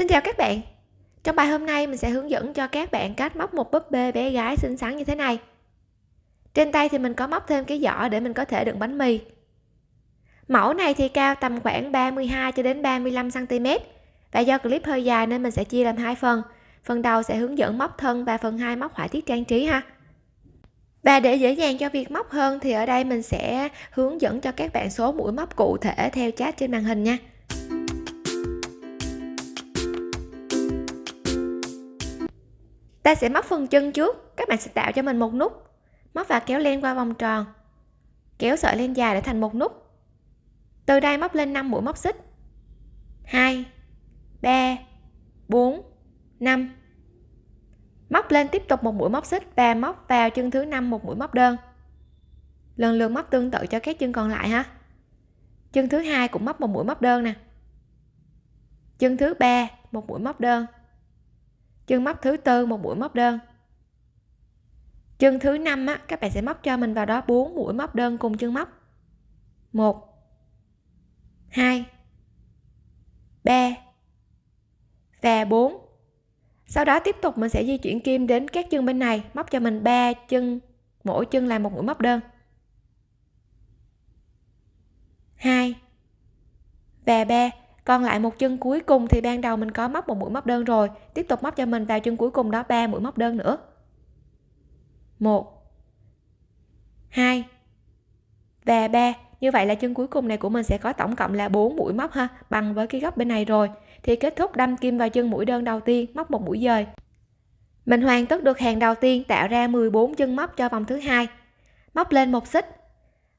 Xin chào các bạn. Trong bài hôm nay, mình sẽ hướng dẫn cho các bạn cách móc một búp bê bé gái xinh xắn như thế này. Trên tay thì mình có móc thêm cái giỏ để mình có thể đựng bánh mì. Mẫu này thì cao tầm khoảng 32 cho đến 35 cm Và do clip hơi dài nên mình sẽ chia làm hai phần. Phần đầu sẽ hướng dẫn móc thân và phần 2 móc họa tiết trang trí ha. Và để dễ dàng cho việc móc hơn thì ở đây mình sẽ hướng dẫn cho các bạn số mũi móc cụ thể theo chat trên màn hình nha. Ta sẽ móc phần chân trước, các bạn sẽ tạo cho mình một nút. Móc và kéo len qua vòng tròn. Kéo sợi len dài để thành một nút. Từ đây móc lên 5 mũi móc xích. 2 3 4 5 móc lên tiếp tục một mũi móc xích và móc vào chân thứ năm một mũi móc đơn. Lần lượt móc tương tự cho các chân còn lại ha. Chân thứ hai cũng móc một mũi móc đơn nè. Chân thứ ba, một mũi móc đơn chân móc thứ tư, một mũi móc đơn. Chân thứ năm á, các bạn sẽ móc cho mình vào đó 4 mũi móc đơn cùng chân móc. 1 2 3 và 4 sau đó tiếp tục mình sẽ di chuyển kim đến các chân bên này, móc cho mình 3 chân, mỗi chân là một mũi móc đơn. 2 và 3 còn lại một chân cuối cùng thì ban đầu mình có móc một mũi móc đơn rồi. Tiếp tục móc cho mình vào chân cuối cùng đó, ba mũi móc đơn nữa. 1 2 và ba. Như vậy là chân cuối cùng này của mình sẽ có tổng cộng là 4 mũi móc ha, bằng với cái góc bên này rồi. Thì kết thúc đâm kim vào chân mũi đơn đầu tiên, móc một mũi dời. Mình hoàn tất được hàng đầu tiên, tạo ra 14 chân móc cho vòng thứ hai. Móc lên một xích.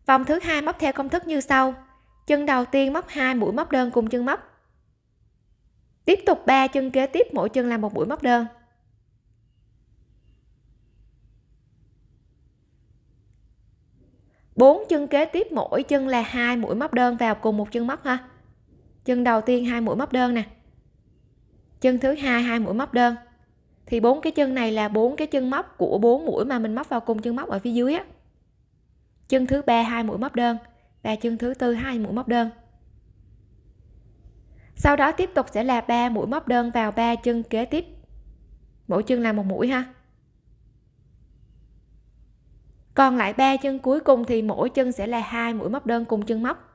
Vòng thứ hai móc theo công thức như sau chân đầu tiên móc hai mũi móc đơn cùng chân móc. Tiếp tục 3 chân kế tiếp, mỗi chân là một mũi móc đơn. Bốn chân kế tiếp, mỗi chân là hai mũi móc đơn vào cùng một chân móc ha. Chân đầu tiên hai mũi móc đơn nè. Chân thứ hai hai mũi móc đơn. Thì bốn cái chân này là bốn cái chân móc của bốn mũi mà mình móc vào cùng chân móc ở phía dưới á. Chân thứ ba hai mũi móc đơn và chân thứ tư, hai mũi móc đơn. Sau đó tiếp tục sẽ là ba mũi móc đơn vào ba chân kế tiếp. Mỗi chân là một mũi ha. Còn lại ba chân cuối cùng thì mỗi chân sẽ là hai mũi móc đơn cùng chân móc.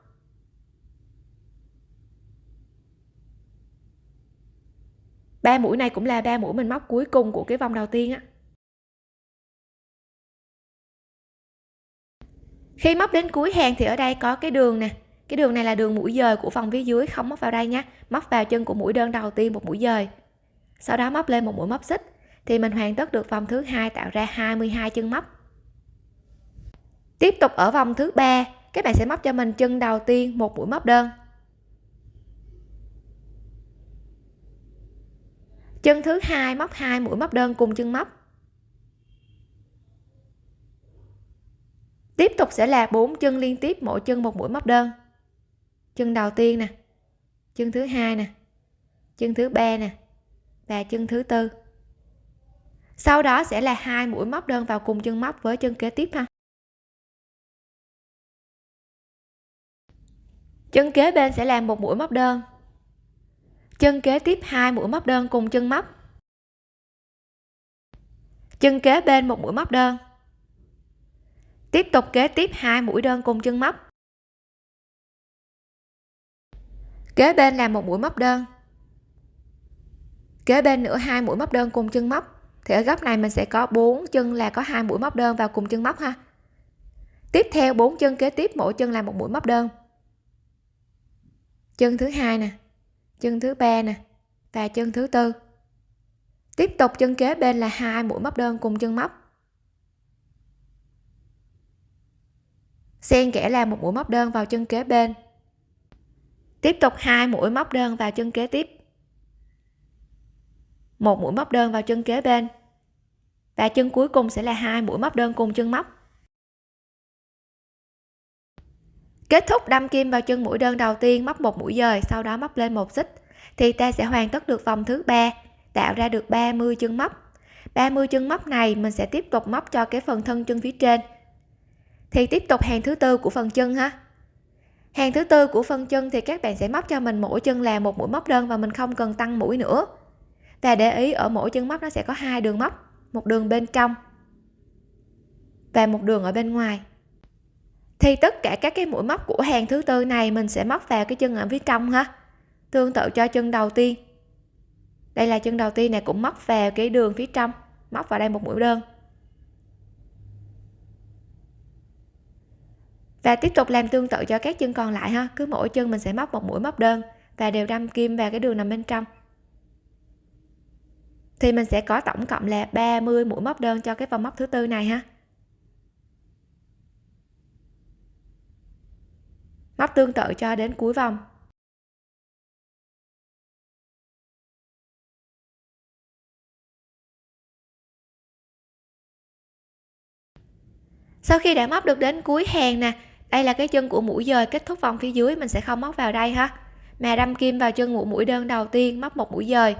Ba mũi này cũng là ba mũi mình móc cuối cùng của cái vòng đầu tiên á. Khi móc đến cuối hàng thì ở đây có cái đường nè. Cái đường này là đường mũi dời của phần phía dưới, không móc vào đây nhé móc vào chân của mũi đơn đầu tiên một mũi dời. Sau đó móc lên một mũi móc xích. Thì mình hoàn tất được vòng thứ hai, tạo ra 22 chân móc. Tiếp tục ở vòng thứ ba, các bạn sẽ móc cho mình chân đầu tiên một mũi móc đơn. Chân thứ hai móc hai mũi móc đơn cùng chân móc. Tiếp tục sẽ là bốn chân liên tiếp, mỗi chân một mũi móc đơn. Chân đầu tiên nè, chân thứ hai nè, chân thứ ba nè, và chân thứ tư. Sau đó sẽ là hai mũi móc đơn vào cùng chân móc với chân kế tiếp ha. Chân kế bên sẽ làm một mũi móc đơn. Chân kế tiếp hai mũi móc đơn cùng chân móc. Chân kế bên một mũi móc đơn tiếp tục kế tiếp hai mũi đơn cùng chân móc. Kế bên là một mũi móc đơn. Kế bên nữa hai mũi móc đơn cùng chân móc. Thì ở góc này mình sẽ có bốn chân là có hai mũi móc đơn vào cùng chân móc ha. Tiếp theo bốn chân kế tiếp, mỗi chân là một mũi móc đơn. Chân thứ hai nè, chân thứ ba nè, và chân thứ tư. Tiếp tục chân kế bên là hai mũi móc đơn cùng chân móc. Xen kẽ làm một mũi móc đơn vào chân kế bên. Tiếp tục hai mũi móc đơn vào chân kế tiếp. Một mũi móc đơn vào chân kế bên. Và chân cuối cùng sẽ là hai mũi móc đơn cùng chân móc. Kết thúc đâm kim vào chân mũi đơn đầu tiên móc một mũi dời, sau đó móc lên một xích, thì ta sẽ hoàn tất được vòng thứ ba, tạo ra được 30 chân móc. 30 chân móc này mình sẽ tiếp tục móc cho cái phần thân chân phía trên thì tiếp tục hàng thứ tư của phần chân ha. Hàng thứ tư của phần chân thì các bạn sẽ móc cho mình mỗi chân là một mũi móc đơn và mình không cần tăng mũi nữa. Và để ý, ở mỗi chân móc nó sẽ có hai đường móc, một đường bên trong và một đường ở bên ngoài. Thì tất cả các cái mũi móc của hàng thứ tư này mình sẽ móc vào cái chân ở phía trong ha. Tương tự cho chân đầu tiên. Đây là chân đầu tiên này cũng móc vào cái đường phía trong, móc vào đây một mũi đơn. Và tiếp tục làm tương tự cho các chân còn lại ha. Cứ mỗi chân mình sẽ móc một mũi móc đơn và đều đâm kim vào cái đường nằm bên trong. Thì mình sẽ có tổng cộng là 30 mũi móc đơn cho cái vòng móc thứ tư này ha. Móc tương tự cho đến cuối vòng. Sau khi đã móc được đến cuối hàng nè đây là cái chân của mũi dời kết thúc vòng phía dưới, mình sẽ không móc vào đây ha. Mà đâm kim vào chân mũi mũi đơn đầu tiên, móc một mũi dời.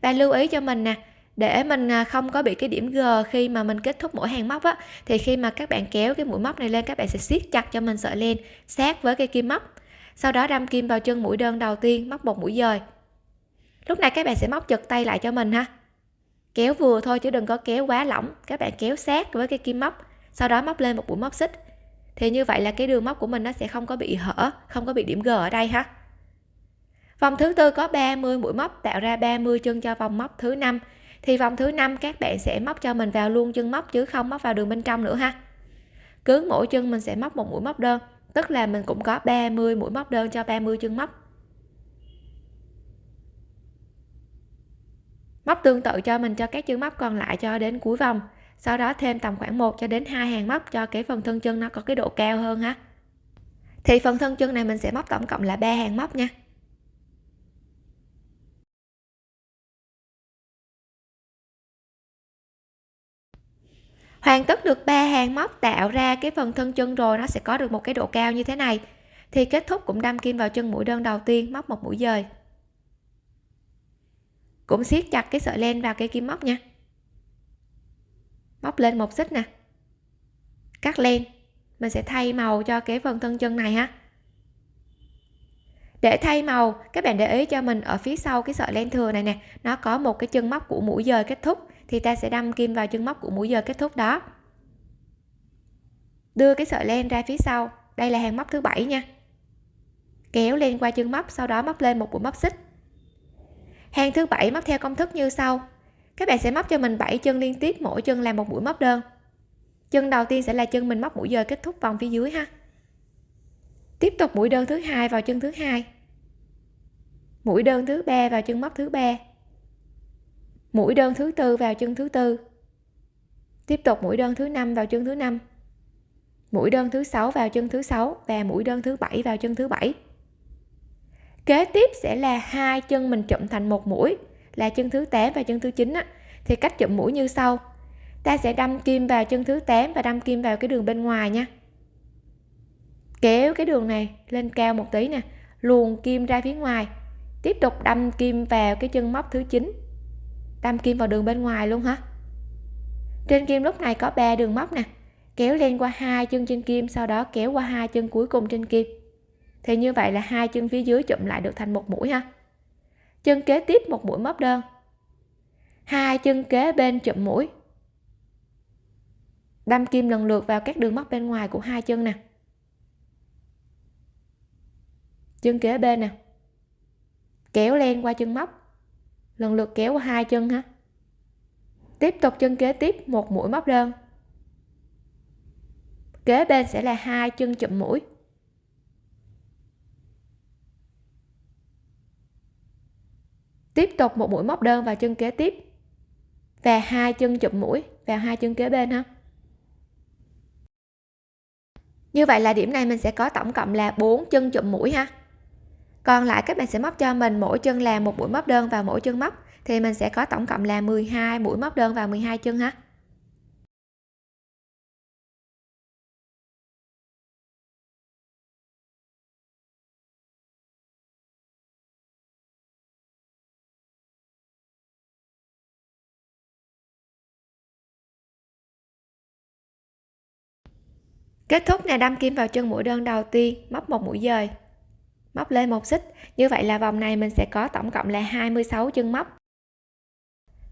Và lưu ý cho mình nè, để mình à, không có bị cái điểm G khi mà mình kết thúc mỗi hàng móc á, thì khi mà các bạn kéo cái mũi móc này lên, các bạn sẽ siết chặt cho mình sợi len sát với cái kim móc. Sau đó đâm kim vào chân mũi đơn đầu tiên, móc một mũi dời. Lúc này các bạn sẽ móc chật tay lại cho mình ha. Kéo vừa thôi chứ đừng có kéo quá lỏng. Các bạn kéo sát với cái kim móc, sau đó móc lên một mũi móc xích thì như vậy là cái đường móc của mình nó sẽ không có bị hở, không có bị điểm G ở đây ha. Vòng thứ tư có 30 mũi móc, tạo ra 30 chân cho vòng móc thứ năm. Thì vòng thứ năm các bạn sẽ móc cho mình vào luôn chân móc chứ không móc vào đường bên trong nữa ha. Cứ mỗi chân mình sẽ móc một mũi móc đơn, tức là mình cũng có 30 mũi móc đơn cho 30 chân móc. Móc tương tự cho mình, cho các chân móc còn lại cho đến cuối vòng sau đó thêm tầm khoảng 1 cho đến hai hàng móc cho cái phần thân chân nó có cái độ cao hơn ha. Thì phần thân chân này mình sẽ móc tổng cộng là ba hàng móc nha. Hoàn tất được ba hàng móc, tạo ra cái phần thân chân rồi nó sẽ có được một cái độ cao như thế này. Thì kết thúc cũng đâm kim vào chân mũi đơn đầu tiên, móc một mũi dời. Cũng siết chặt cái sợi len vào cái kim móc nha móc lên một xích nè. Cắt len. Mình sẽ thay màu cho cái phần thân chân này ha. Để thay màu, các bạn để ý cho mình ở phía sau cái sợi len thừa này nè. Nó có một cái chân móc của mũi dời kết thúc, thì ta sẽ đâm kim vào chân móc của mũi dời kết thúc đó. Đưa cái sợi len ra phía sau. Đây là hàng móc thứ bảy nha. Kéo lên qua chân móc, sau đó móc lên một mũi móc xích. Hàng thứ bảy móc theo công thức như sau các bạn sẽ móc cho mình 7 chân liên tiếp, mỗi chân là một mũi móc đơn. Chân đầu tiên sẽ là chân mình móc mũi dời kết thúc vòng phía dưới ha. Tiếp tục mũi đơn thứ hai vào chân thứ hai. Mũi đơn thứ ba vào chân móc thứ ba. Mũi đơn thứ tư vào chân thứ tư. Tiếp tục mũi đơn thứ năm vào chân thứ năm. Mũi đơn thứ sáu vào chân thứ sáu và mũi đơn thứ bảy vào chân thứ bảy. Kế tiếp sẽ là hai chân mình chụm thành một mũi là chân thứ 8 và chân thứ 9 á, thì cách chụm mũi như sau. Ta sẽ đâm kim vào chân thứ 8 và đâm kim vào cái đường bên ngoài nha. Kéo cái đường này lên cao một tí nè luồn kim ra phía ngoài. Tiếp tục đâm kim vào cái chân móc thứ 9 đâm kim vào đường bên ngoài luôn hả? Trên kim lúc này có 3 đường móc nè kéo lên qua hai chân trên kim sau đó kéo qua hai chân cuối cùng trên kim. Thì như vậy là hai chân phía dưới chụm lại được thành một mũi ha chân kế tiếp một mũi móc đơn. Hai chân kế bên chụm mũi. Đâm kim lần lượt vào các đường móc bên ngoài của hai chân nè. Chân kế bên nè. Kéo len qua chân móc. Lần lượt kéo qua hai chân ha. Tiếp tục chân kế tiếp một mũi móc đơn. Kế bên sẽ là hai chân chụm mũi. Tiếp tục một mũi móc đơn vào chân kế tiếp. Và hai chân chụm mũi vào hai chân kế bên ha. Như vậy là điểm này mình sẽ có tổng cộng là 4 chân chụm mũi ha. Còn lại các bạn sẽ móc cho mình mỗi chân làm một mũi móc đơn vào mỗi chân móc, thì mình sẽ có tổng cộng là 12 mũi móc đơn vào 12 chân ha. Kết thúc là đâm kim vào chân mũi đơn đầu tiên, móc một mũi dời. Móc lên một xích. Như vậy là vòng này mình sẽ có tổng cộng là 26 chân móc.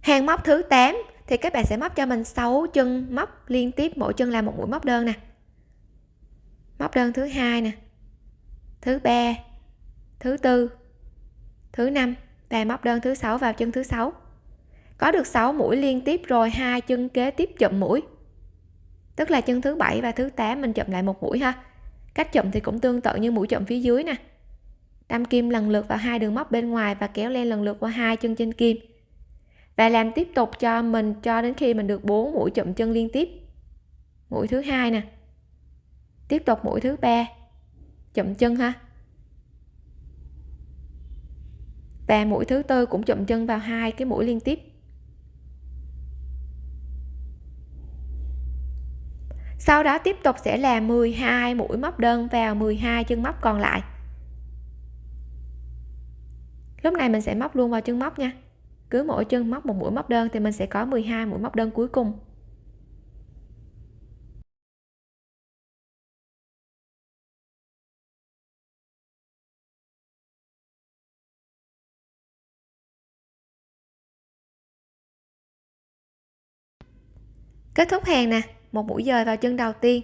Hàng móc thứ 8 thì các bạn sẽ móc cho mình 6 chân móc liên tiếp, mỗi chân là một mũi móc đơn nè. Móc đơn thứ hai nè, thứ ba, thứ tư, thứ năm và móc đơn thứ sáu vào chân thứ sáu. Có được 6 mũi liên tiếp rồi, hai chân kế tiếp chụm mũi tức là chân thứ bảy và thứ 8 mình chậm lại một mũi ha. Cách chậm thì cũng tương tự như mũi chậm phía dưới nè. Đâm kim lần lượt vào hai đường móc bên ngoài và kéo len lần lượt qua hai chân trên kim. Và làm tiếp tục cho mình cho đến khi mình được 4 mũi chậm chân liên tiếp. Mũi thứ hai nè. Tiếp tục mũi thứ ba. Chậm chân ha. Và mũi thứ tư cũng chậm chân vào hai cái mũi liên tiếp. Sau đó tiếp tục sẽ là 12 mũi móc đơn vào 12 chân móc còn lại. Lúc này mình sẽ móc luôn vào chân móc nha. Cứ mỗi chân móc một mũi móc đơn thì mình sẽ có 12 mũi móc đơn cuối cùng. Kết thúc hàng nè một mũi dời vào chân đầu tiên.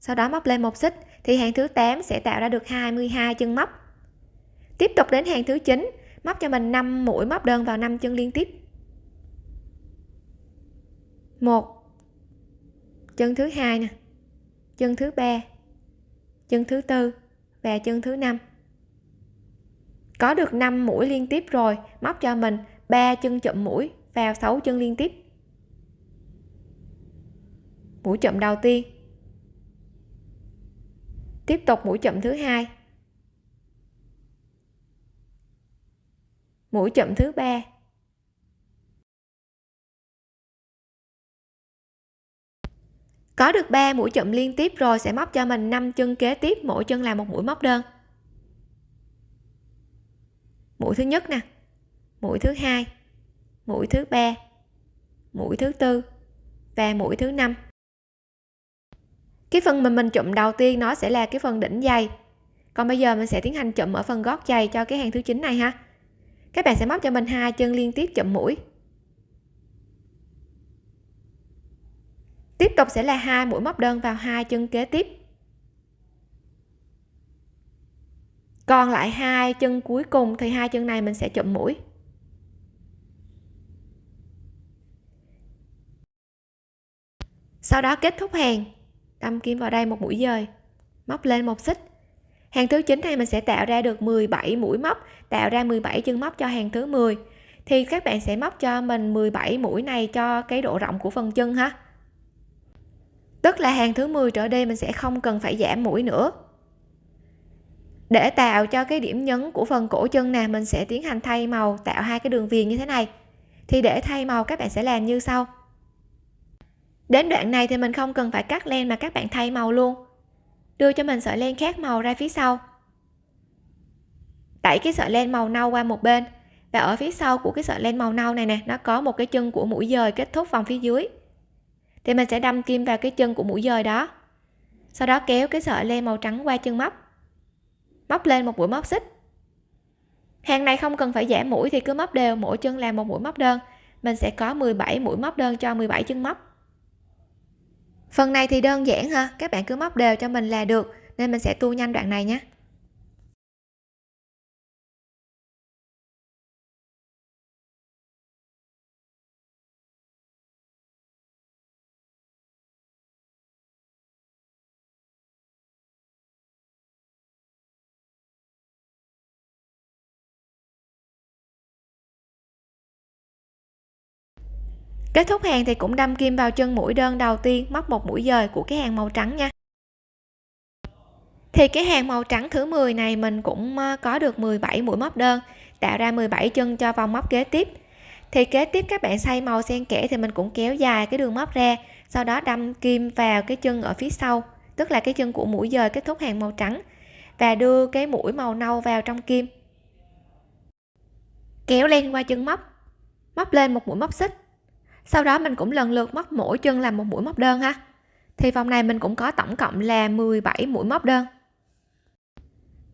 Sau đó móc lên một xích thì hàng thứ 8 sẽ tạo ra được 22 chân móc. Tiếp tục đến hàng thứ 9 móc cho mình 5 mũi móc đơn vào 5 chân liên tiếp. Một. Chân thứ hai nè, chân thứ ba, chân thứ tư và chân thứ năm. Có được 5 mũi liên tiếp rồi, móc cho mình 3 chân chậm mũi vào 6 chân liên tiếp mũi chậm đầu tiên. Tiếp tục mũi chậm thứ hai. Mũi chậm thứ ba. Có được 3 mũi chậm liên tiếp rồi sẽ móc cho mình 5 chân kế tiếp, mỗi chân là một mũi móc đơn. Mũi thứ nhất nè, mũi thứ hai, mũi thứ ba, mũi thứ tư và mũi thứ năm cái phần mà mình chụm đầu tiên nó sẽ là cái phần đỉnh dày còn bây giờ mình sẽ tiến hành chụm ở phần gót giày cho cái hàng thứ chín này ha. Các bạn sẽ móc cho mình hai chân liên tiếp chụm mũi. Tiếp tục sẽ là hai mũi móc đơn vào hai chân kế tiếp. Còn lại hai chân cuối cùng thì hai chân này mình sẽ chụm mũi. Sau đó kết thúc hàng đâm kim vào đây một mũi dời, móc lên một xích. Hàng thứ 9 này mình sẽ tạo ra được 17 mũi móc, tạo ra 17 chân móc cho hàng thứ 10 thì các bạn sẽ móc cho mình 17 mũi này cho cái độ rộng của phần chân ha. Tức là hàng thứ 10 trở đi mình sẽ không cần phải giảm mũi nữa. Để tạo cho cái điểm nhấn của phần cổ chân nè, mình sẽ tiến hành thay màu, tạo hai cái đường viền như thế này. Thì để thay màu các bạn sẽ làm như sau đến đoạn này thì mình không cần phải cắt len mà các bạn thay màu luôn. Đưa cho mình sợi len khác màu ra phía sau. Đẩy cái sợi len màu nâu qua một bên. Và ở phía sau của cái sợi len màu nâu này nè, nó có một cái chân của mũi dời kết thúc vòng phía dưới. Thì mình sẽ đâm kim vào cái chân của mũi dời đó. Sau đó kéo cái sợi len màu trắng qua chân móc. Móc lên một mũi móc xích. Hàng này không cần phải giảm mũi thì cứ móc đều, mỗi chân làm một mũi móc đơn. Mình sẽ có 17 mũi móc đơn cho 17 chân móc phần này thì đơn giản ha, các bạn cứ móc đều cho mình là được, nên mình sẽ tua nhanh đoạn này nhé. Kết thúc hàng thì cũng đâm kim vào chân mũi đơn đầu tiên móc một mũi dời của cái hàng màu trắng nha. Thì cái hàng màu trắng thứ 10 này mình cũng ờ, có được 17 mũi móc đơn, tạo ra 17 chân cho vòng móc kế tiếp. Thì kế tiếp các bạn xay màu xen kẽ thì mình cũng kéo dài cái đường móc ra, sau đó đâm kim vào cái chân ở phía sau, tức là cái chân của mũi dời kết thúc hàng màu trắng, và đưa cái mũi màu nâu vào trong kim. Kéo len qua chân móc móc lên một mũi móc xích sau đó mình cũng lần lượt móc mỗi chân làm một mũi móc đơn ha. Thì vòng này mình cũng có tổng cộng là 17 mũi móc đơn.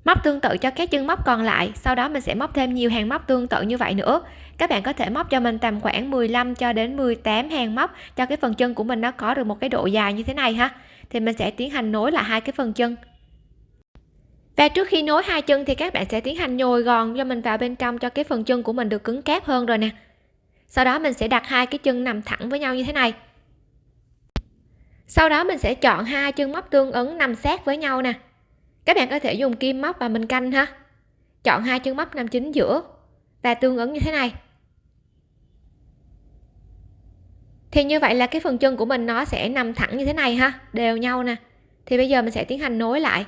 Móc tương tự cho các chân móc còn lại, sau đó mình sẽ móc thêm nhiều hàng móc tương tự như vậy nữa. Các bạn có thể móc cho mình tầm khoảng 15 cho đến 18 hàng móc cho cái phần chân của mình nó có được một cái độ dài như thế này ha. Thì mình sẽ tiến hành nối lại hai cái phần chân. Và trước khi nối hai chân thì các bạn sẽ tiến hành nhồi gòn cho mình vào bên trong cho cái phần chân của mình được cứng cáp hơn rồi nè sau đó mình sẽ đặt hai cái chân nằm thẳng với nhau như thế này. Sau đó mình sẽ chọn hai chân móc tương ứng nằm sát với nhau nè. Các bạn có thể dùng kim móc và mình canh ha. Chọn hai chân móc nằm chính giữa và tương ứng như thế này. Thì như vậy là cái phần chân của mình nó sẽ nằm thẳng như thế này ha, đều nhau nè. Thì bây giờ mình sẽ tiến hành nối lại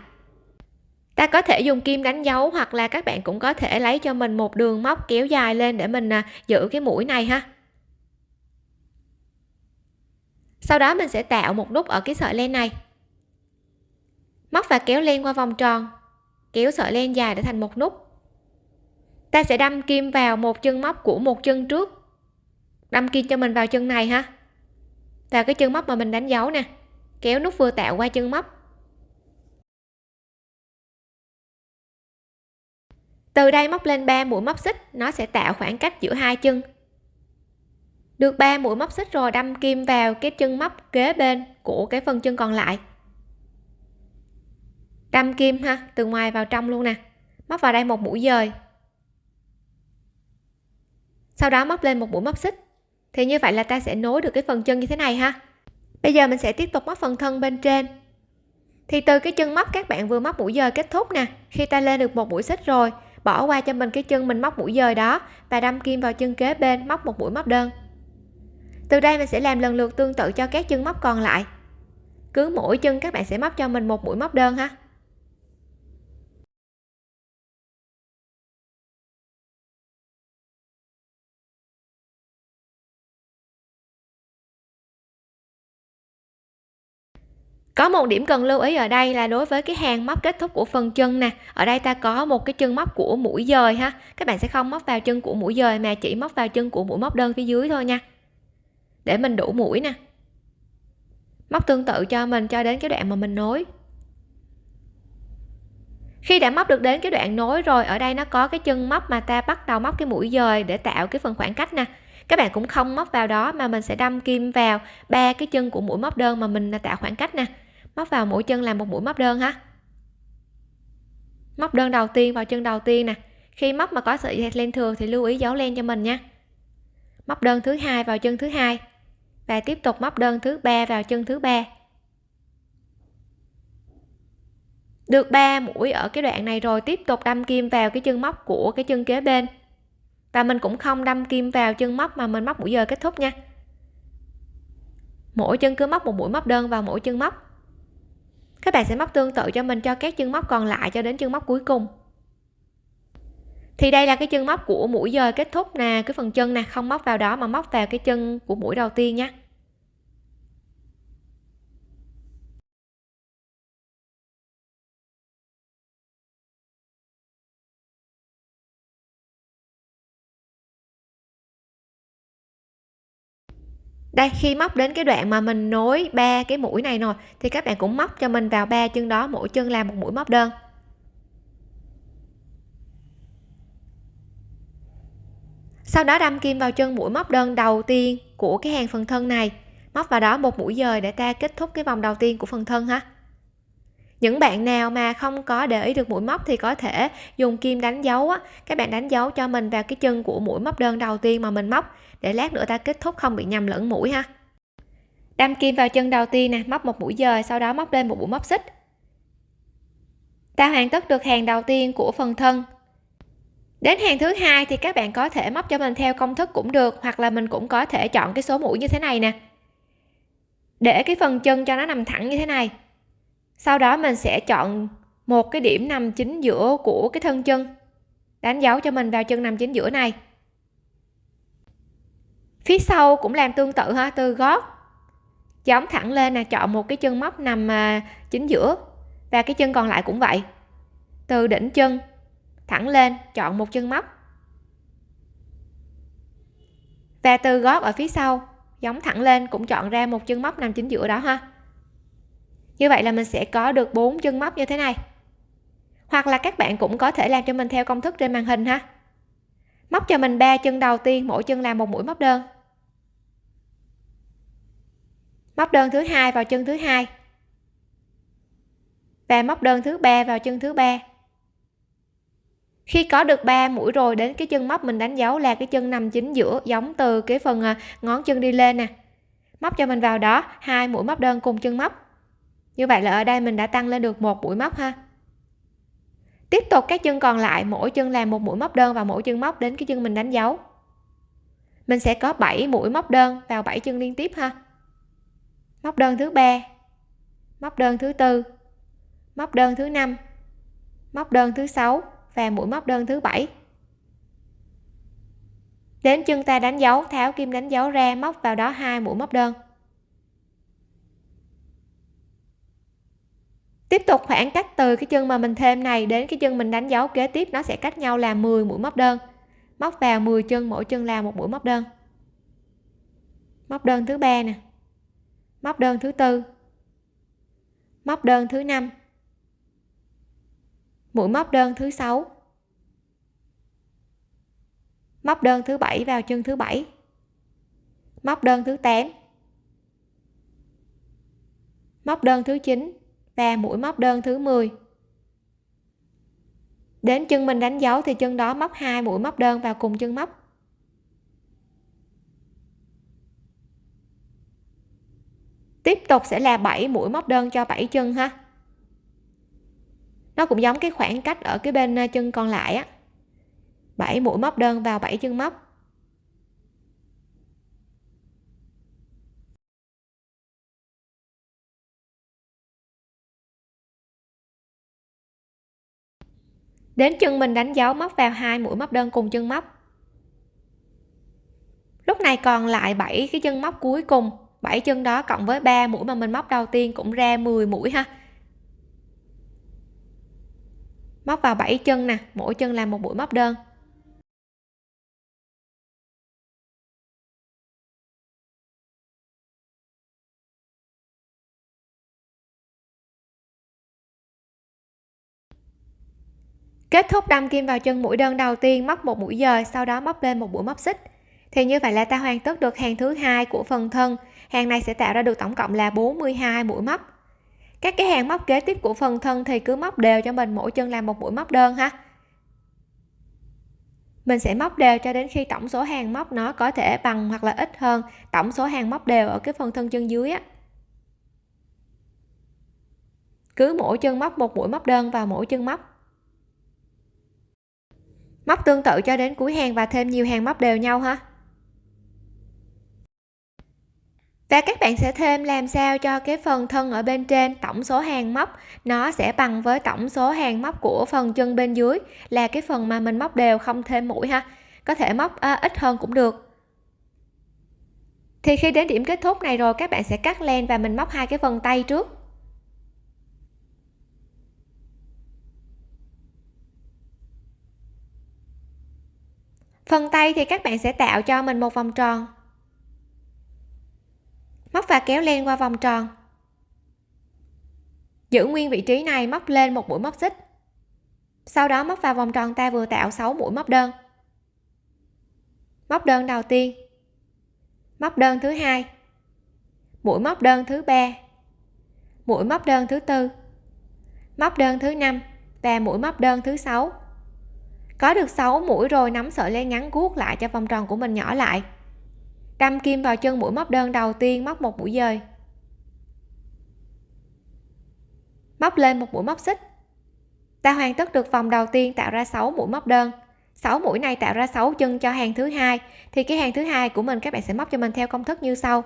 ta có thể dùng kim đánh dấu hoặc là các bạn cũng có thể lấy cho mình một đường móc kéo dài lên để mình à, giữ cái mũi này ha. Sau đó mình sẽ tạo một nút ở cái sợi len này. Móc và kéo len qua vòng tròn, kéo sợi len dài để thành một nút. Ta sẽ đâm kim vào một chân móc của một chân trước, đâm kim cho mình vào chân này ha. Vào cái chân móc mà mình đánh dấu nè, kéo nút vừa tạo qua chân móc. Từ đây móc lên 3 mũi móc xích, nó sẽ tạo khoảng cách giữa hai chân. Được 3 mũi móc xích rồi, đâm kim vào cái chân móc kế bên của cái phần chân còn lại. Đâm kim ha, từ ngoài vào trong luôn nè. Móc vào đây một mũi dời. Sau đó móc lên một mũi móc xích. Thì như vậy là ta sẽ nối được cái phần chân như thế này ha. Bây giờ mình sẽ tiếp tục móc phần thân bên trên. Thì từ cái chân móc các bạn vừa móc mũi dời kết thúc nè. Khi ta lên được một mũi xích rồi bỏ qua cho mình cái chân mình móc mũi dời đó và đâm kim vào chân kế bên móc một mũi móc đơn. Từ đây mình sẽ làm lần lượt tương tự cho các chân móc còn lại. Cứ mỗi chân các bạn sẽ móc cho mình một mũi móc đơn ha. Có một điểm cần lưu ý ở đây là đối với cái hàng móc kết thúc của phần chân nè, ở đây ta có một cái chân móc của mũi dời ha. Các bạn sẽ không móc vào chân của mũi dời mà chỉ móc vào chân của mũi móc đơn phía dưới thôi nha. Để mình đủ mũi nè. Móc tương tự cho mình cho đến cái đoạn mà mình nối. Khi đã móc được đến cái đoạn nối rồi, ở đây nó có cái chân móc mà ta bắt đầu móc cái mũi dời để tạo cái phần khoảng cách nè. Các bạn cũng không móc vào đó mà mình sẽ đâm kim vào ba cái chân của mũi móc đơn mà mình tạo khoảng cách nè móc vào mỗi chân làm một mũi móc đơn ha móc đơn đầu tiên, vào chân đầu tiên nè. Khi móc mà có sợi len thừa thì lưu ý giấu len cho mình nha. Móc đơn thứ hai vào chân thứ hai. Và tiếp tục móc đơn thứ ba vào chân thứ ba. Được 3 mũi ở cái đoạn này rồi, tiếp tục đâm kim vào cái chân móc của cái chân kế bên. Và mình cũng không đâm kim vào chân móc mà mình móc mũi giờ kết thúc nha. Mỗi chân cứ móc một mũi móc đơn vào mỗi chân móc các bạn sẽ móc tương tự cho mình cho các chân móc còn lại cho đến chân móc cuối cùng. Thì đây là cái chân móc của mũi dời kết thúc nè, cái phần chân nè, không móc vào đó mà móc vào cái chân của mũi đầu tiên nhé. Đây, khi móc đến cái đoạn mà mình nối ba cái mũi này rồi, thì các bạn cũng móc cho mình vào ba chân đó, mỗi chân làm một mũi móc đơn. Sau đó đâm kim vào chân mũi móc đơn đầu tiên của cái hàng phần thân này. Móc vào đó một mũi dời để ta kết thúc cái vòng đầu tiên của phần thân ha. Những bạn nào mà không có để ý được mũi móc thì có thể dùng kim đánh dấu á. Các bạn đánh dấu cho mình vào cái chân của mũi móc đơn đầu tiên mà mình móc để lát nữa ta kết thúc không bị nhầm lẫn mũi ha. Đâm kim vào chân đầu tiên nè, móc một mũi dời, sau đó móc lên một mũi móc xích. Ta hoàn tất được hàng đầu tiên của phần thân. Đến hàng thứ hai thì các bạn có thể móc cho mình theo công thức cũng được, hoặc là mình cũng có thể chọn cái số mũi như thế này nè. Để cái phần chân cho nó nằm thẳng như thế này. Sau đó mình sẽ chọn một cái điểm nằm chính giữa của cái thân chân. Đánh dấu cho mình vào chân nằm chính giữa này phía sau cũng làm tương tự ha, từ gót giống thẳng lên là chọn một cái chân móc nằm à, chính giữa. Và cái chân còn lại cũng vậy. Từ đỉnh chân, thẳng lên, chọn một chân móc. Và từ gót ở phía sau, giống thẳng lên, cũng chọn ra một chân móc nằm chính giữa đó ha. Như vậy là mình sẽ có được bốn chân móc như thế này. Hoặc là các bạn cũng có thể làm cho mình theo công thức trên màn hình ha. Móc cho mình ba chân đầu tiên, mỗi chân làm một mũi móc đơn. Móc đơn thứ hai vào chân thứ hai. Và móc đơn thứ ba vào chân thứ ba. Khi có được 3 mũi rồi, đến cái chân móc mình đánh dấu là cái chân nằm chính giữa, giống từ cái phần à, ngón chân đi lên nè. Móc cho mình vào đó, hai mũi móc đơn cùng chân móc. Như vậy là ở đây mình đã tăng lên được một mũi móc ha. Tiếp tục các chân còn lại, mỗi chân làm một mũi móc đơn vào mỗi chân móc đến cái chân mình đánh dấu. Mình sẽ có 7 mũi móc đơn vào 7 chân liên tiếp ha móc đơn thứ ba. Móc đơn thứ tư. Móc đơn thứ năm. Móc đơn thứ sáu và mũi móc đơn thứ bảy. Đến chân ta đánh dấu, tháo kim đánh dấu ra, móc vào đó hai mũi móc đơn. Tiếp tục khoảng cách từ cái chân mà mình thêm này đến cái chân mình đánh dấu kế tiếp, nó sẽ cách nhau là 10 mũi móc đơn. Móc vào 10 chân, mỗi chân là một mũi móc đơn. Móc đơn thứ ba nè móc đơn thứ tư. Móc đơn thứ năm. Mũi móc đơn thứ sáu. Móc đơn thứ bảy vào chân thứ bảy. Móc đơn thứ 8 móc đơn thứ 9 và mũi móc đơn thứ 10 đến chân mình đánh dấu thì chân đó móc hai mũi móc đơn vào cùng chân móc. Tiếp tục sẽ là 7 mũi móc đơn cho 7 chân ha. Nó cũng giống cái khoảng cách ở cái bên ờ, chân còn lại á. 7 mũi móc đơn vào 7 chân móc. Đến chân mình đánh dấu móc vào hai mũi móc đơn cùng chân móc. Lúc này còn lại 7 cái chân móc cuối cùng. 7 chân đó cộng với 3 mũi mà mình móc đầu tiên cũng ra 10 mũi ha. Móc vào 7 chân nè, mỗi chân làm một mũi móc đơn. Kết thúc đâm kim vào chân mũi đơn đầu tiên, móc một mũi dời, sau đó móc lên một mũi móc xích. Thì như vậy là ta hoàn tất được hàng thứ hai của phần thân hàng này sẽ tạo ra được tổng cộng là 42 mũi móc. Các cái hàng móc kế tiếp của phần thân thì cứ móc đều cho mình, mỗi chân làm một mũi móc đơn ha. Mình sẽ móc đều cho đến khi tổng số hàng móc nó có thể bằng hoặc là ít hơn tổng số hàng móc đều ở cái phần thân chân dưới á. Cứ mỗi chân móc một mũi móc đơn vào mỗi chân móc. Móc tương tự cho đến cuối hàng và thêm nhiều hàng móc đều nhau ha. Và các bạn sẽ thêm làm sao cho cái phần thân ở bên trên tổng số hàng móc nó sẽ bằng với tổng số hàng móc của phần chân bên dưới là cái phần mà mình móc đều không thêm mũi ha. Có thể móc à, ít hơn cũng được. Thì khi đến điểm kết thúc này rồi các bạn sẽ cắt len và mình móc hai cái phần tay trước. Phần tay thì các bạn sẽ tạo cho mình một vòng tròn móc và kéo len qua vòng tròn. Giữ nguyên vị trí này, móc lên một mũi móc xích. Sau đó móc vào vòng tròn ta vừa tạo 6 mũi móc đơn. Móc đơn đầu tiên. Móc đơn thứ hai. Mũi móc đơn thứ ba. Mũi móc đơn thứ tư. Móc đơn thứ năm và mũi móc đơn thứ sáu. Có được 6 mũi rồi, nắm sợi len ngắn guốc lại cho vòng tròn của mình nhỏ lại đâm kim vào chân mũi móc đơn đầu tiên móc một mũi dời. Móc lên một mũi móc xích. Ta hoàn tất được vòng đầu tiên tạo ra 6 mũi móc đơn. 6 mũi này tạo ra 6 chân cho hàng thứ hai, thì cái hàng thứ hai của mình các bạn sẽ móc cho mình theo công thức như sau.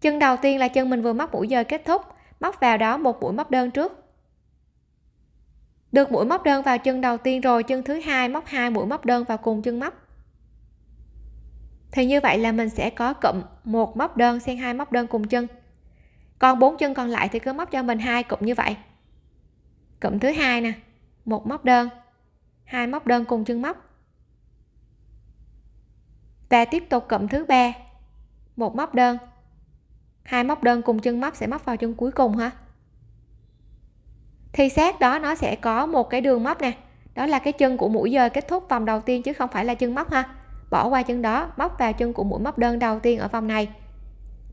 Chân đầu tiên là chân mình vừa móc mũi dời kết thúc, móc vào đó một mũi móc đơn trước. Được mũi móc đơn vào chân đầu tiên rồi, chân thứ hai móc hai mũi móc đơn vào cùng chân móc thì như vậy là mình sẽ có cụm một móc đơn xen hai móc đơn cùng chân. Còn bốn chân còn lại thì cứ móc cho mình hai cụm như vậy. Cụm thứ hai nè, một móc đơn, hai móc đơn cùng chân móc. Và tiếp tục cụm thứ ba, một móc đơn, hai móc đơn cùng chân móc sẽ móc vào chân cuối cùng ha thì sát đó nó sẽ có một cái đường móc nè, đó là cái chân của mũi dời kết thúc vòng đầu tiên chứ không phải là chân móc ha bỏ qua chân đó, móc vào chân của mũi móc đơn đầu tiên ở vòng này.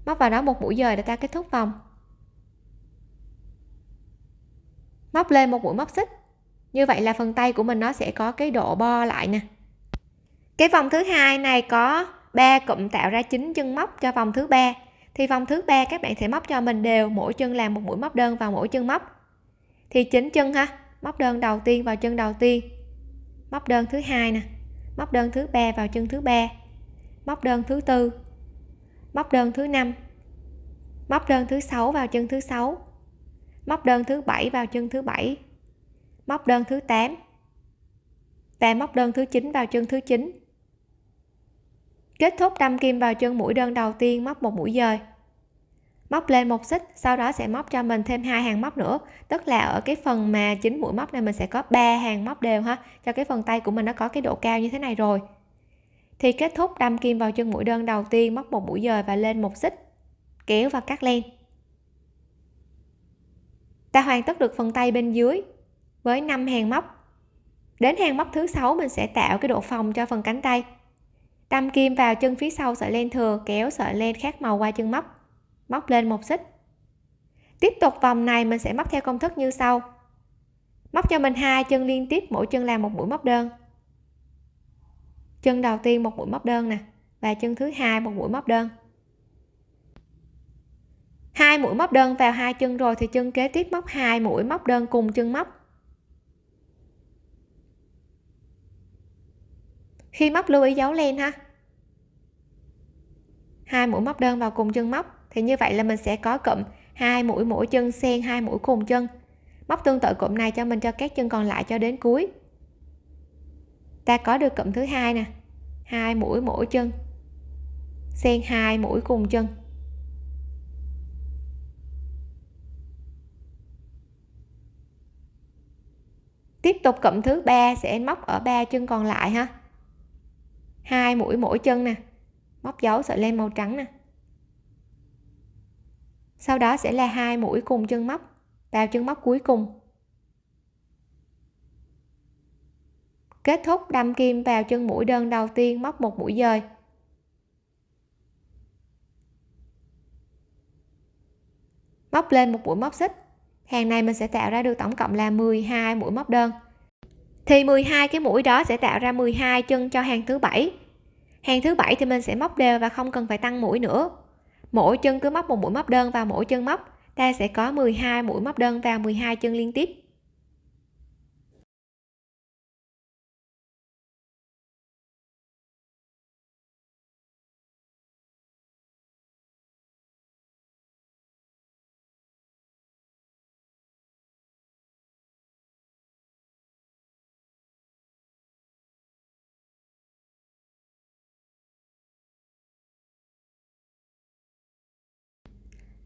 Móc vào đó một mũi dời để ta kết thúc vòng. Móc lên một mũi móc xích. Như vậy là phần tay của mình nó sẽ có cái độ bo lại nè. Cái vòng thứ hai này có 3 cụm tạo ra 9 chân móc cho vòng thứ ba. Thì vòng thứ ba các bạn sẽ móc cho mình đều, mỗi chân làm một mũi móc đơn vào mỗi chân móc. Thì chín chân ha, móc đơn đầu tiên vào chân đầu tiên. Móc đơn thứ hai nè móc đơn thứ ba vào chân thứ ba. Móc đơn thứ tư. Móc đơn thứ năm. Móc đơn thứ sáu vào chân thứ sáu. Móc đơn thứ bảy vào chân thứ bảy. Móc đơn thứ 8 và móc đơn thứ 9 vào chân thứ 9 kết thúc đâm kim vào chân mũi đơn đầu tiên móc một mũi dời móc lên một xích, sau đó sẽ móc cho mình thêm hai hàng móc nữa. Tức là ở cái phần mà chính mũi móc này mình sẽ có ba hàng móc đều ha. Cho cái phần tay của mình nó có cái độ cao như thế này rồi. Thì kết thúc đâm kim vào chân mũi đơn đầu tiên, móc một mũi dời và lên một xích, kéo và cắt len. Ta hoàn tất được phần tay bên dưới với 5 hàng móc. Đến hàng móc thứ sáu, mình sẽ tạo cái độ phòng cho phần cánh tay. Đâm kim vào chân phía sau sợi len thừa, kéo sợi len khác màu qua chân móc móc lên một xích. Tiếp tục vòng này mình sẽ móc theo công thức như sau. Móc cho mình hai chân liên tiếp, mỗi chân làm một mũi móc đơn. Chân đầu tiên một mũi móc đơn nè, và chân thứ hai một mũi móc đơn. Hai mũi móc đơn vào hai chân rồi thì chân kế tiếp móc hai mũi móc đơn cùng chân móc. Khi móc lưu ý dấu len ha. Hai mũi móc đơn vào cùng chân móc thì như vậy là mình sẽ có cụm hai mũi mỗi chân xen hai mũi cùng chân. Móc tương tự cụm này cho mình, cho các chân còn lại cho đến cuối. Ta có được cụm thứ hai nè. Hai mũi mỗi chân xen hai mũi cùng chân. Tiếp tục cụm thứ ba, sẽ móc ở ba chân còn lại ha. Hai mũi mỗi chân nè. Móc dấu sợi len màu trắng nè sau đó sẽ là hai mũi cùng chân móc vào chân móc cuối cùng. Kết thúc đâm kim vào chân mũi đơn đầu tiên móc một mũi dời. Móc lên một mũi móc xích. Hàng này mình sẽ tạo ra được tổng cộng là 12 mũi móc đơn. Thì 12 cái mũi đó sẽ tạo ra 12 chân cho hàng thứ bảy. Hàng thứ bảy thì mình sẽ móc đều và không cần phải tăng mũi nữa mỗi chân cứ móc một mũi móc đơn vào mỗi chân móc. Ta sẽ có 12 mũi móc đơn vào 12 chân liên tiếp.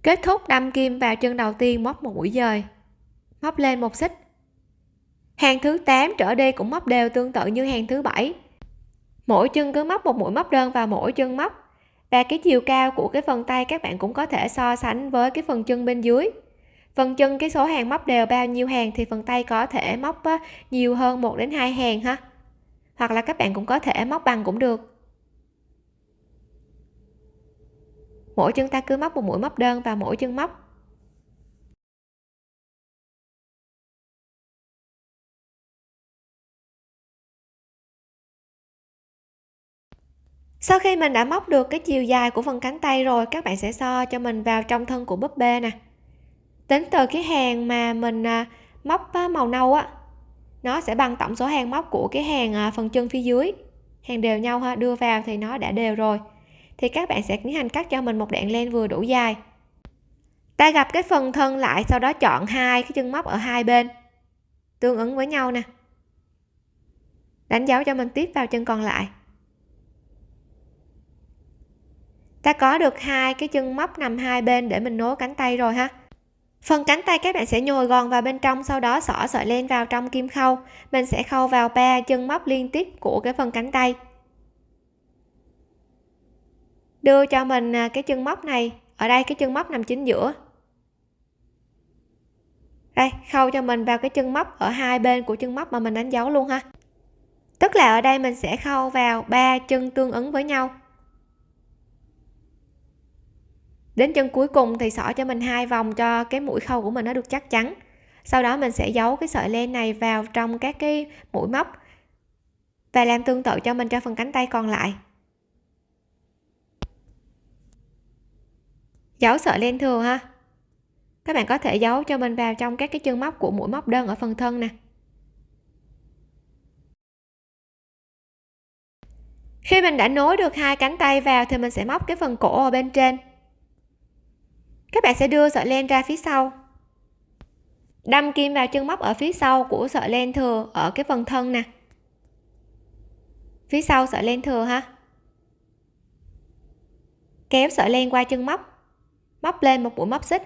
Kết thúc đâm kim vào chân đầu tiên móc một mũi dời. Móc lên một xích. Hàng thứ 8 trở đi cũng móc đều tương tự như hàng thứ bảy. Mỗi chân cứ móc một mũi móc đơn vào mỗi chân móc. Và cái chiều cao của cái phần tay các bạn cũng có thể so sánh với cái phần chân bên dưới. Phần chân cái số hàng móc đều bao nhiêu hàng thì phần tay có thể móc nhiều hơn một đến hai hàng ha. Hoặc là các bạn cũng có thể móc bằng cũng được. Mỗi chân ta cứ móc một mũi móc đơn vào mỗi chân móc. Sau khi mình đã móc được cái chiều dài của phần cánh tay rồi, các bạn sẽ so cho mình vào trong thân của búp bê nè. Tính từ cái hàng mà mình à, móc màu nâu á, nó sẽ bằng tổng số hàng móc của cái hàng à, phần chân phía dưới. Hàng đều nhau ha, đưa vào thì nó đã đều rồi thì các bạn sẽ tiến hành cắt cho mình một đoạn len vừa đủ dài. Ta gặp cái phần thân lại sau đó chọn hai cái chân móc ở hai bên, tương ứng với nhau nè. Đánh dấu cho mình tiếp vào chân còn lại. Ta có được hai cái chân móc nằm hai bên để mình nối cánh tay rồi ha. Phần cánh tay các bạn sẽ nhồi gòn vào bên trong, sau đó xỏ sợi len vào trong kim khâu. Mình sẽ khâu vào ba chân móc liên tiếp của cái phần cánh tay đưa cho mình à, cái chân móc này. Ở đây cái chân móc nằm chính giữa. Đây, khâu cho mình vào cái chân móc ở hai bên của chân móc mà mình đánh dấu luôn ha. Tức là ở đây mình sẽ khâu vào ba chân tương ứng với nhau. Đến chân cuối cùng thì xỏ cho mình hai vòng cho cái mũi khâu của mình nó được chắc chắn. Sau đó mình sẽ giấu cái sợi len này vào trong các cái mũi móc và làm tương tự cho mình cho phần cánh tay còn lại. Giấu sợi len thừa ha. Các bạn có thể giấu cho mình vào trong các cái chân móc của mũi móc đơn ở phần thân nè. Khi mình đã nối được hai cánh tay vào thì mình sẽ móc cái phần cổ ở bên trên. Các bạn sẽ đưa sợi len ra phía sau. Đâm kim vào chân móc ở phía sau của sợi len thừa ở cái phần thân nè. Phía sau sợi len thừa ha. Kéo sợi len qua chân móc móc lên một mũi móc xích.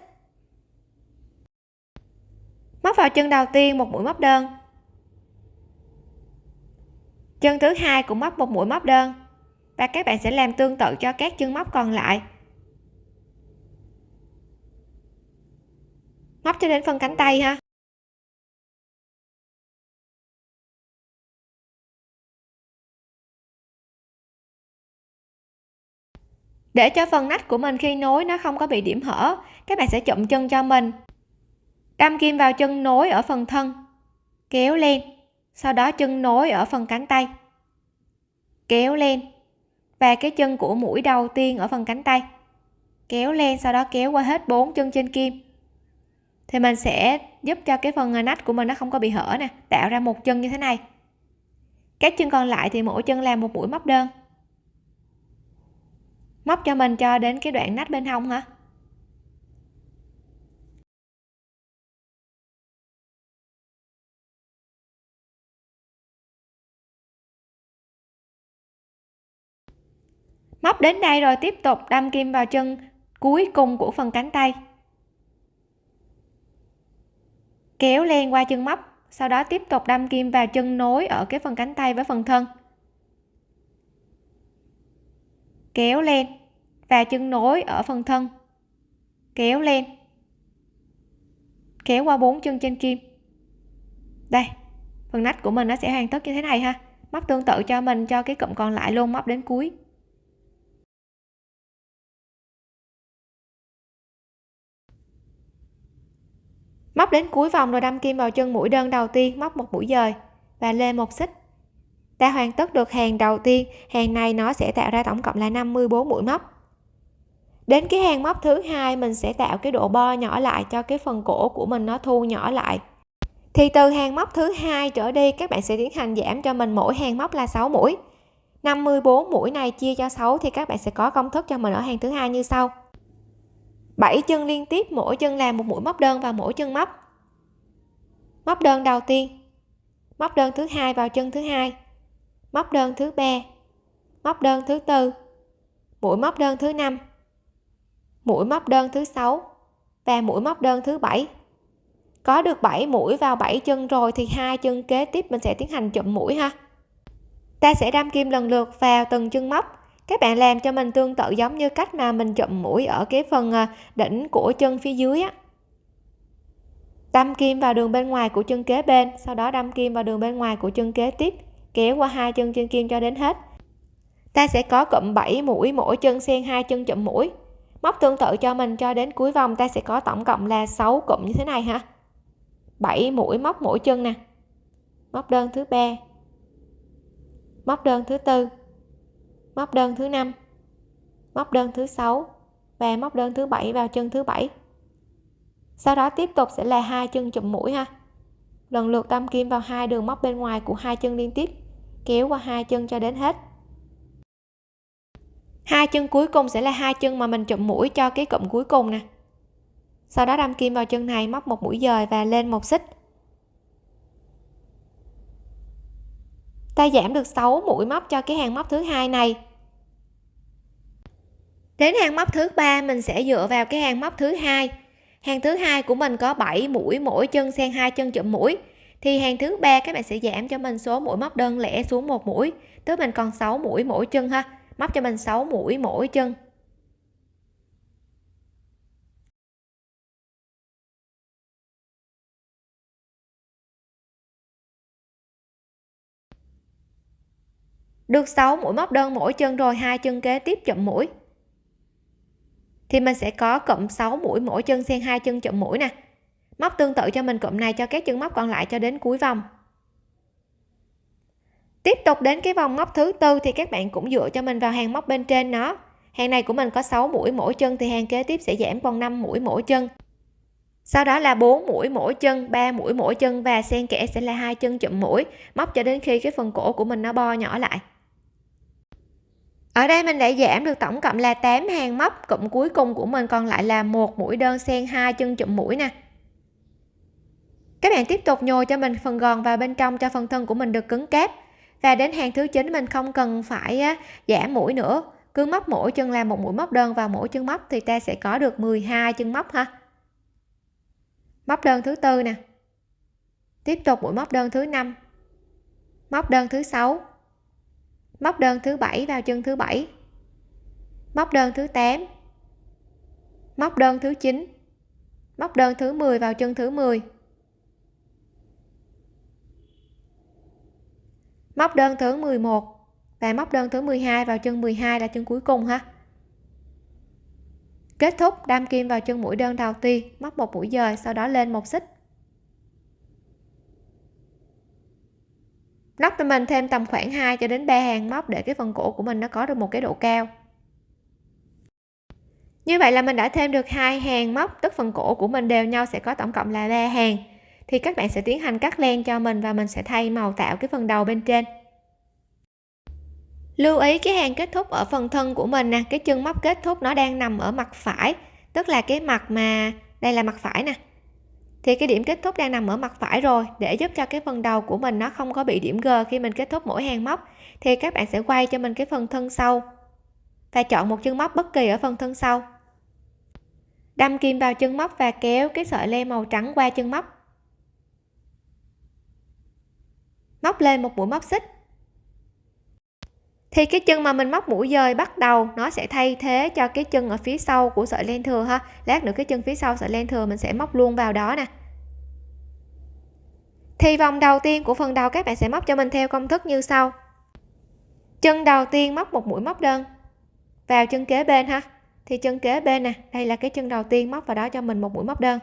Móc vào chân đầu tiên một mũi móc đơn. Chân thứ hai cũng móc một mũi móc đơn. Và các bạn sẽ làm tương tự cho các chân móc còn lại. Móc cho đến phần cánh tay ha. Để cho phần nách của mình khi nối nó không có bị điểm hở, các bạn sẽ chụm chân cho mình. Đâm kim vào chân nối ở phần thân, kéo lên, sau đó chân nối ở phần cánh tay. Kéo lên, và cái chân của mũi đầu tiên ở phần cánh tay. Kéo lên, sau đó kéo qua hết bốn chân trên kim. Thì mình sẽ giúp cho cái phần nách của mình nó không có bị hở nè, tạo ra một chân như thế này. Các chân còn lại thì mỗi chân làm một mũi móc đơn móc cho mình cho đến cái đoạn nách bên hông hả? Móc đến đây rồi, tiếp tục đâm kim vào chân cuối cùng của phần cánh tay. Kéo len qua chân móc, sau đó tiếp tục đâm kim vào chân nối ở cái phần cánh tay với phần thân. Kéo lên, và chân nối ở phần thân. Kéo lên. Kéo qua bốn chân trên kim đây, phần nách của mình nó sẽ hoàn tất như thế này ha. Móc tương tự cho mình, cho cái cụm còn lại luôn, móc đến cuối. Móc đến cuối vòng rồi đâm kim vào chân mũi đơn đầu tiên, móc một mũi dời và lên một xích ta hoàn tất được hàng đầu tiên, hàng này nó sẽ tạo ra tổng cộng là 54 mũi móc. Đến cái hàng móc thứ hai, mình sẽ tạo cái độ bo nhỏ lại cho cái phần cổ của mình nó thu nhỏ lại. Thì từ hàng móc thứ hai trở đi, các bạn sẽ tiến hành giảm cho mình mỗi hàng móc là 6 mũi. 54 mũi này chia cho 6 thì các bạn sẽ có công thức cho mình ở hàng thứ hai như sau. 7 chân liên tiếp, mỗi chân làm một mũi móc đơn vào mỗi chân móc. Móc đơn đầu tiên, móc đơn thứ hai vào chân thứ hai móc đơn thứ ba. Móc đơn thứ tư. Mũi móc đơn thứ năm. Mũi móc đơn thứ sáu và mũi móc đơn thứ bảy. Có được 7 mũi vào 7 chân rồi thì hai chân kế tiếp mình sẽ tiến hành chụm mũi ha. Ta sẽ đâm kim lần lượt vào từng chân móc. Các bạn làm cho mình tương tự giống như cách mà mình chụm mũi ở cái phần à, đỉnh của chân phía dưới á. Đâm kim vào đường bên ngoài của chân kế bên, sau đó đâm kim vào đường bên ngoài của chân kế tiếp kéo qua hai chân trên kim cho đến hết. Ta sẽ có cụm 7 mũi, mỗi chân xen hai chân chụm mũi. Móc tương tự cho mình cho đến cuối vòng, ta sẽ có tổng cộng là 6 cụm như thế này ha. 7 mũi, móc mỗi chân nè. Móc đơn thứ ba. Móc đơn thứ tư. Móc đơn thứ năm. Móc đơn thứ sáu. Và móc đơn thứ bảy vào chân thứ bảy. Sau đó tiếp tục sẽ là hai chân chụm mũi ha. Lần lượt đâm kim vào hai đường móc bên ngoài của hai chân liên tiếp kéo qua hai chân cho đến hết. Hai chân cuối cùng sẽ là hai chân mà mình chụm mũi cho cái cụm cuối cùng nè. Sau đó đâm kim vào chân này, móc một mũi dời và lên một xích. Ta giảm được 6 mũi móc cho cái hàng móc thứ hai này. Đến hàng móc thứ ba, mình sẽ dựa vào cái hàng móc thứ hai. Hàng thứ hai của mình có 7 mũi mỗi chân xen hai chân chụm mũi thì hàng thứ ba các bạn sẽ giảm cho mình số mũi móc đơn lẻ xuống một mũi. Tức mình còn 6 mũi mỗi chân ha. Móc cho mình 6 mũi mỗi chân. Được 6 mũi móc đơn mỗi chân rồi, hai chân kế tiếp chậm mũi. Thì mình sẽ có cộng 6 mũi mỗi chân xen hai chân chậm mũi nè móc tương tự cho mình cụm này cho các chân móc còn lại cho đến cuối vòng. Tiếp tục đến cái vòng móc thứ tư thì các bạn cũng dựa cho mình vào hàng móc bên trên nó. Hàng này của mình có 6 mũi mỗi chân thì hàng kế tiếp sẽ giảm còn 5 mũi mỗi chân. Sau đó là 4 mũi mỗi chân 3 mũi mỗi chân và xen kẽ sẽ là hai chân chụm mũi, móc cho đến khi cái phần cổ của mình nó bo nhỏ lại. Ở đây mình đã giảm được tổng cộng là 8 hàng móc, cụm cuối cùng của mình còn lại là một mũi đơn xen hai chân chụm mũi nè các bạn tiếp tục nhồi cho mình phần gòn vào bên trong cho phần thân của mình được cứng cáp. Và đến hàng thứ 9 mình không cần phải giảm mũi nữa. Cứ móc mỗi chân làm một mũi móc đơn vào mỗi chân móc thì ta sẽ có được 12 chân móc ha. Móc đơn thứ tư nè. Tiếp tục mũi móc đơn thứ năm. Móc đơn thứ sáu. Móc đơn thứ bảy vào chân thứ bảy. Móc đơn thứ 8 móc đơn thứ 9 móc đơn thứ 10 vào chân thứ 10 móc đơn thứ 11 và móc đơn thứ 12 vào chân 12 là chân cuối cùng ha. Kết thúc đâm kim vào chân mũi đơn đầu tiên, móc một mũi dời, sau đó lên một xích. Nóc cho mình thêm tầm khoảng 2 cho đến 3 hàng móc để cái phần cổ của mình nó có được một cái độ cao. Như vậy là mình đã thêm được hai hàng móc, tức phần cổ của mình đều nhau sẽ có tổng cộng là 3 hàng thì các bạn sẽ tiến hành cắt len cho mình và mình sẽ thay màu tạo cái phần đầu bên trên. Lưu ý cái hàng kết thúc ở phần thân của mình nè, cái chân móc kết thúc nó đang nằm ở mặt phải, tức là cái mặt mà, đây là mặt phải nè. Thì cái điểm kết thúc đang nằm ở mặt phải rồi, để giúp cho cái phần đầu của mình nó không có bị điểm G khi mình kết thúc mỗi hàng móc, thì các bạn sẽ quay cho mình cái phần thân sau và chọn một chân móc bất kỳ ở phần thân sau. Đâm kim vào chân móc và kéo cái sợi len màu trắng qua chân móc. Móc lên một mũi móc xích. Thì cái chân mà mình móc mũi dời bắt đầu, nó sẽ thay thế cho cái chân ở phía sau của sợi len thừa ha. Lát nữa cái chân phía sau sợi len thừa mình sẽ móc luôn vào đó nè. Thì vòng đầu tiên của phần đầu các bạn sẽ móc cho mình theo công thức như sau. Chân đầu tiên móc một mũi móc đơn vào chân kế bên ha. Thì chân kế bên nè, đây là cái chân đầu tiên móc vào đó cho mình một mũi móc đơn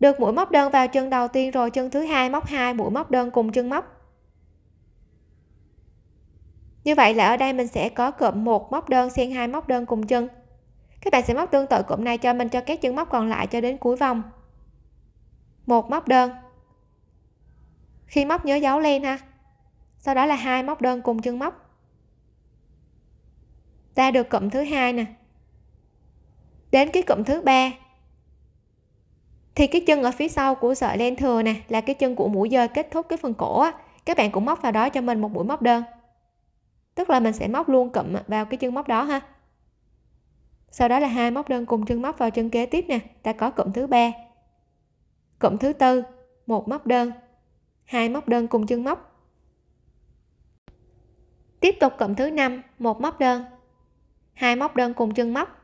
được mũi móc đơn vào chân đầu tiên rồi chân thứ hai móc hai, mũi móc đơn cùng chân móc. Như vậy là ở đây mình sẽ có cụm một móc đơn xen hai móc đơn cùng chân. Các bạn sẽ móc tương tự cụm này cho mình cho các chân móc còn lại cho đến cuối vòng. Một móc đơn. Khi móc nhớ dấu len ha. Sau đó là hai móc đơn cùng chân móc. Ta được cụm thứ hai nè. Đến cái cụm thứ ba thì cái chân ở phía sau của sợi len thừa nè, là cái chân của mũi dơi kết thúc cái phần cổ á. Các bạn cũng móc vào đó cho mình một mũi móc đơn. Tức là mình sẽ móc luôn cụm vào cái chân móc đó ha. Sau đó là hai móc đơn cùng chân móc vào chân kế tiếp nè, ta có cụm thứ ba, cụm thứ tư, một móc đơn, hai móc đơn cùng chân móc. Tiếp tục cụm thứ năm, một móc đơn, hai móc đơn cùng chân móc.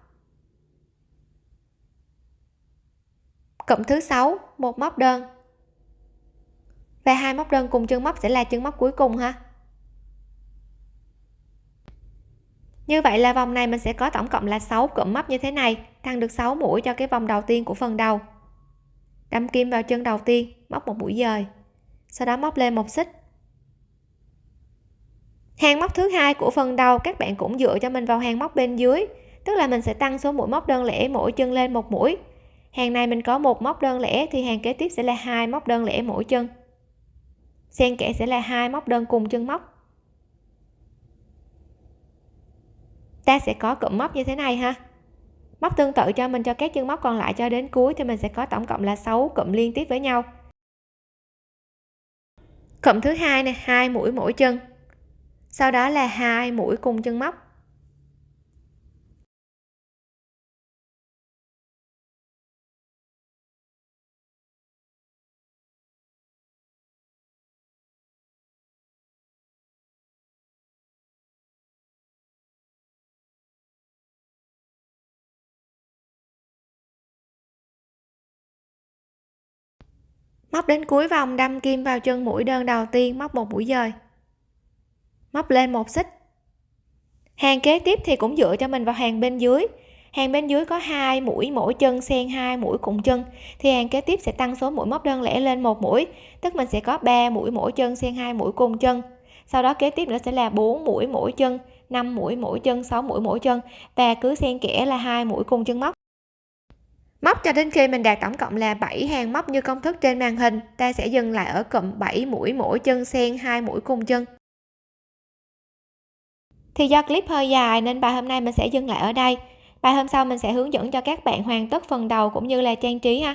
Cụm thứ sáu, một móc đơn. Và hai móc đơn cùng chân móc sẽ là chân móc cuối cùng ha. Như vậy là vòng này mình sẽ có tổng cộng là 6 cụm móc như thế này tăng được 6 mũi cho cái vòng đầu tiên của phần đầu. Đâm kim vào chân đầu tiên, móc một mũi dời. Sau đó móc lên một xích. Hàng móc thứ hai của phần đầu các bạn cũng dựa cho mình vào hàng móc bên dưới, tức là mình sẽ tăng số mũi móc đơn lẻ mỗi chân lên một mũi hàng này mình có một móc đơn lẻ thì hàng kế tiếp sẽ là hai móc đơn lẻ mỗi chân. Xen kẽ sẽ là hai móc đơn cùng chân móc. Ta sẽ có cụm móc như thế này ha. Móc tương tự cho mình cho các chân móc còn lại cho đến cuối thì mình sẽ có tổng cộng là 6 cụm liên tiếp với nhau. Cụm thứ hai này hai mũi mỗi chân. Sau đó là hai mũi cùng chân móc. Móc đến cuối vòng, đâm kim vào chân mũi đơn đầu tiên, móc một mũi dời. Móc lên một xích. Hàng kế tiếp thì cũng dựa cho mình vào hàng bên dưới. Hàng bên dưới có hai mũi, mỗi chân xen hai mũi cùng chân. Thì hàng kế tiếp sẽ tăng số mũi móc đơn lẻ lên một mũi. Tức mình sẽ có 3 mũi, mỗi chân xen hai mũi cùng chân. Sau đó kế tiếp nữa sẽ là 4 mũi, mỗi chân 5 mũi, mỗi chân 6 mũi, mỗi chân. Và cứ xen kẽ là hai mũi cùng chân móc móc cho đến khi mình đạt tổng cộng là 7 hàng móc như công thức trên màn hình, ta sẽ dừng lại ở cụm 7 mũi mỗi chân xen hai mũi cùng chân. Thì do clip hơi dài nên bài hôm nay mình sẽ dừng lại ở đây. Bài hôm sau mình sẽ hướng dẫn cho các bạn hoàn tất phần đầu cũng như là trang trí ha.